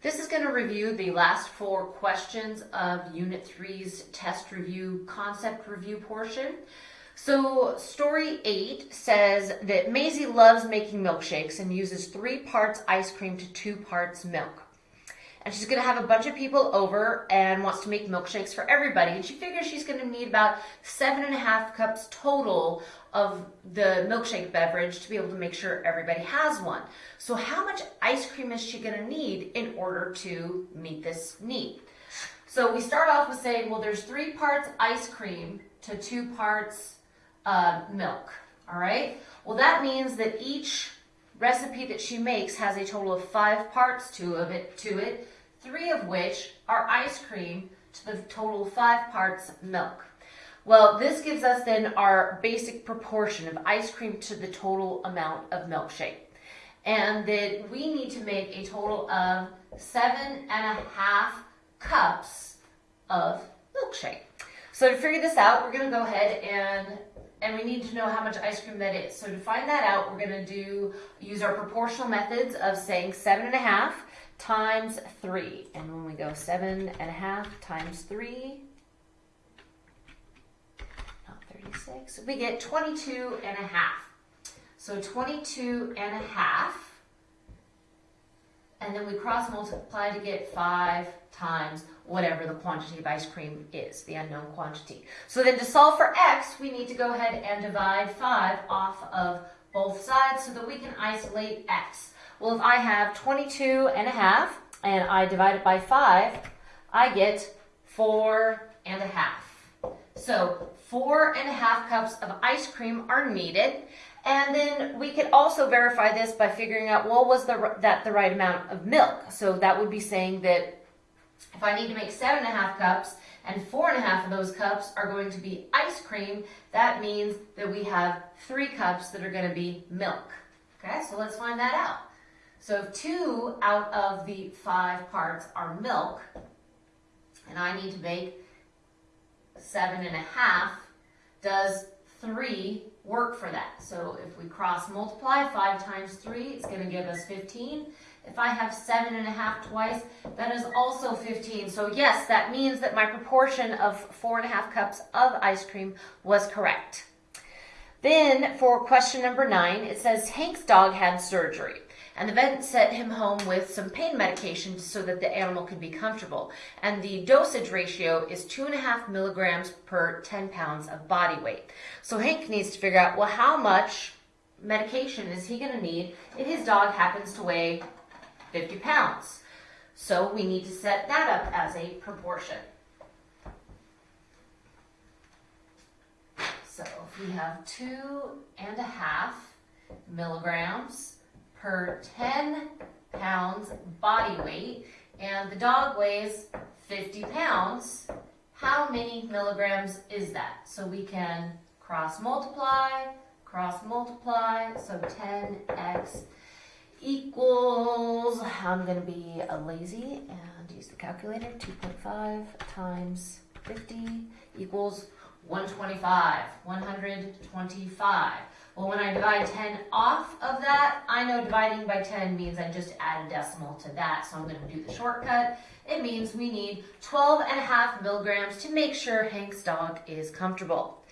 This is going to review the last four questions of Unit 3's test review, concept review portion. So story 8 says that Maisie loves making milkshakes and uses three parts ice cream to two parts milk. And she's going to have a bunch of people over and wants to make milkshakes for everybody. And she figures she's going to need about seven and a half cups total of the milkshake beverage to be able to make sure everybody has one. So how much ice cream is she gonna need in order to meet this need? So we start off with saying, well, there's three parts ice cream to two parts uh, milk, all right? Well, that means that each recipe that she makes has a total of five parts to, of it, to it, three of which are ice cream to the total five parts milk. Well, this gives us then our basic proportion of ice cream to the total amount of milkshake. And that we need to make a total of seven and a half cups of milkshake. So to figure this out, we're gonna go ahead and and we need to know how much ice cream that is. So to find that out, we're gonna do use our proportional methods of saying seven and a half times three. And when we go seven and a half times three, not 36, we get 22 and a half. So 22 and a half, and then we cross multiply to get 5 times whatever the quantity of ice cream is, the unknown quantity. So then to solve for x, we need to go ahead and divide 5 off of both sides so that we can isolate x. Well, if I have 22 and a half, and I divide it by 5, I get 4 and a half. So four and a half cups of ice cream are needed. And then we could also verify this by figuring out, well, was the, that the right amount of milk? So that would be saying that if I need to make seven and a half cups and four and a half of those cups are going to be ice cream, that means that we have three cups that are going to be milk. Okay, so let's find that out. So if two out of the five parts are milk, and I need to make seven and a half, does three work for that? So if we cross multiply, five times three, it's gonna give us 15. If I have seven and a half twice, that is also 15. So yes, that means that my proportion of four and a half cups of ice cream was correct. Then for question number nine, it says Hank's dog had surgery and the vet sent him home with some pain medication so that the animal could be comfortable. And the dosage ratio is two and a half milligrams per 10 pounds of body weight. So Hank needs to figure out, well, how much medication is he going to need if his dog happens to weigh 50 pounds? So we need to set that up as a proportion. So if we have two and a half milligrams per 10 pounds body weight, and the dog weighs 50 pounds, how many milligrams is that? So we can cross multiply, cross multiply, so 10x equals, I'm to be a lazy and use the calculator, 2.5 times 50 equals 125, 125. Well, when I divide 10 off of that, I know dividing by 10 means I just add a decimal to that, so I'm going to do the shortcut. It means we need 12 and a half milligrams to make sure Hank's dog is comfortable.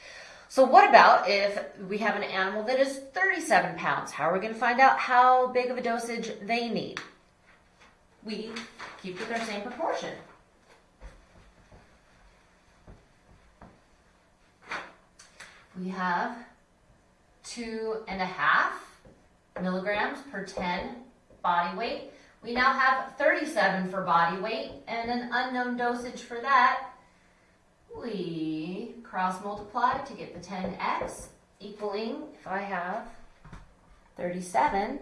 So what about if we have an animal that is 37 pounds? How are we going to find out how big of a dosage they need? We keep with our same proportion. We have two and a half milligrams per 10 body weight. We now have 37 for body weight and an unknown dosage for that. We cross multiply to get the 10x equaling, if I have 37,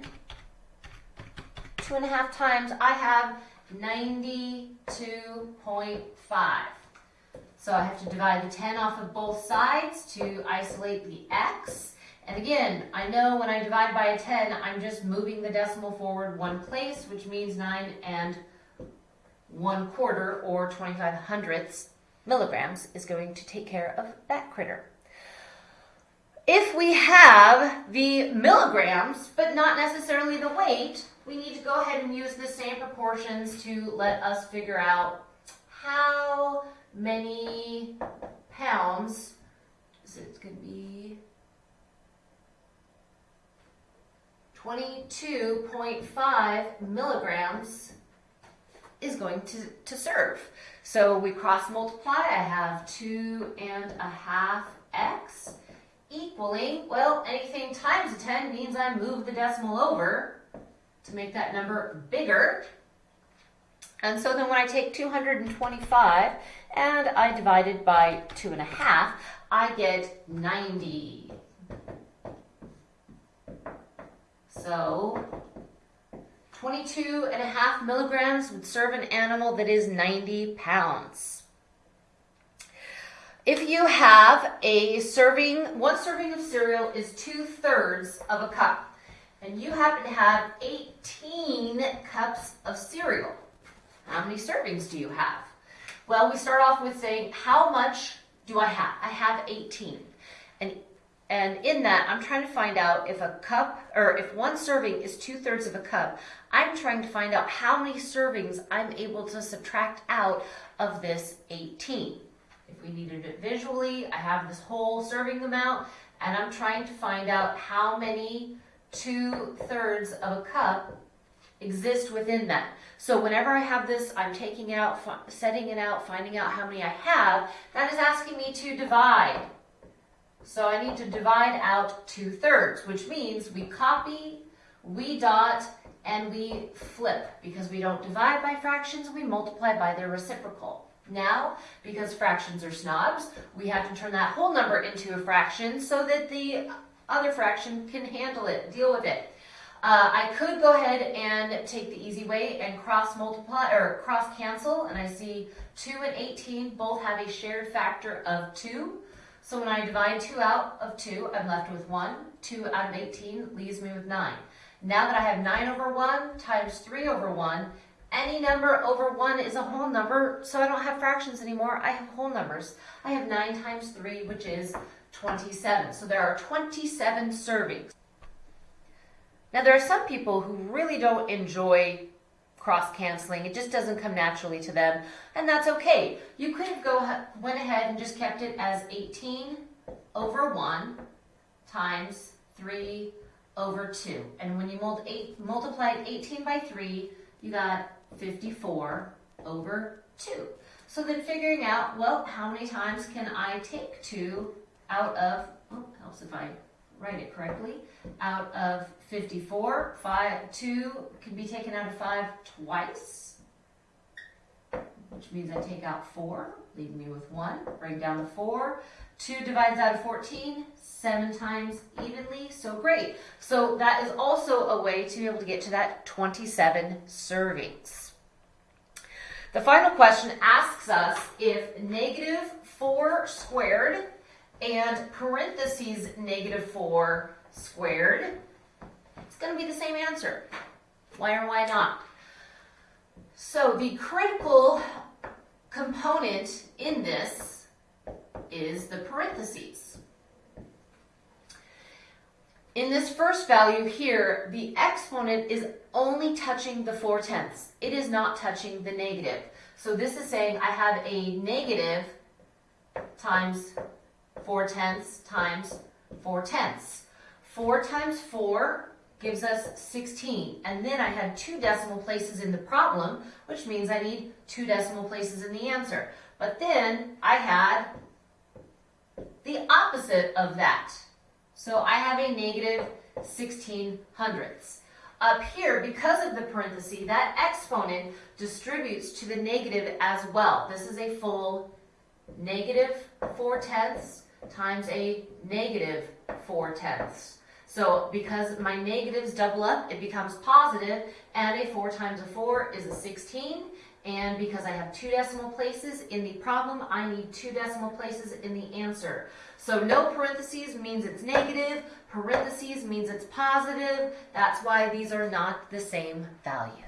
two and a half times, I have 92.5. So I have to divide the 10 off of both sides to isolate the x. And again, I know when I divide by a 10, I'm just moving the decimal forward one place, which means 9 and 1 quarter, or 25 hundredths milligrams, is going to take care of that critter. If we have the milligrams, but not necessarily the weight, we need to go ahead and use the same proportions to let us figure out how many pounds, so it's gonna be 22.5 milligrams is going to, to serve. So we cross multiply, I have two and a half x equaling, well, anything times a 10 means I move the decimal over to make that number bigger. And so then when I take 225 and I divide it by two and a half, I get 90. So 22 and a half milligrams would serve an animal that is 90 pounds. If you have a serving, one serving of cereal is two thirds of a cup, and you happen to have 18 cups of cereal, how many servings do you have? Well, we start off with saying, how much do I have? I have 18. And and in that, I'm trying to find out if a cup, or if one serving is two thirds of a cup, I'm trying to find out how many servings I'm able to subtract out of this 18. If we needed it visually, I have this whole serving amount, and I'm trying to find out how many two thirds of a cup exist within that. So whenever I have this, I'm taking it out, setting it out, finding out how many I have, that is asking me to divide. So I need to divide out two thirds, which means we copy, we dot, and we flip. Because we don't divide by fractions, we multiply by their reciprocal. Now, because fractions are snobs, we have to turn that whole number into a fraction so that the other fraction can handle it, deal with it. Uh, I could go ahead and take the easy way and cross multiply or cross cancel, and I see 2 and 18 both have a shared factor of 2. So when I divide 2 out of 2, I'm left with 1. 2 out of 18 leaves me with 9. Now that I have 9 over 1 times 3 over 1, any number over 1 is a whole number, so I don't have fractions anymore. I have whole numbers. I have 9 times 3, which is 27. So there are 27 servings. Now there are some people who really don't enjoy cross canceling. It just doesn't come naturally to them, and that's okay. You could have go went ahead and just kept it as 18 over 1 times 3 over 2. And when you multiplied 18 by 3, you got 54 over 2. So then figuring out, well, how many times can I take 2 out of, oh, helps if I write it correctly, out of 54, 5, 2 can be taken out of 5 twice, which means I take out 4, leaving me with 1. Bring down the 4. 2 divides out of 14, 7 times evenly, so great. So that is also a way to be able to get to that 27 servings. The final question asks us if negative 4 squared and parentheses negative 4 squared, it's going to be the same answer. Why or why not? So the critical component in this is the parentheses. In this first value here, the exponent is only touching the 4 tenths. It is not touching the negative. So this is saying I have a negative times 4 tenths times 4 tenths. 4 times 4 gives us 16. And then I had two decimal places in the problem, which means I need two decimal places in the answer. But then I had the opposite of that. So I have a negative 16 hundredths. Up here, because of the parenthesis, that exponent distributes to the negative as well. This is a full negative 4 tenths times a negative 4 tenths. So because my negatives double up, it becomes positive, and a 4 times a 4 is a 16. And because I have two decimal places in the problem, I need two decimal places in the answer. So no parentheses means it's negative, parentheses means it's positive. That's why these are not the same values.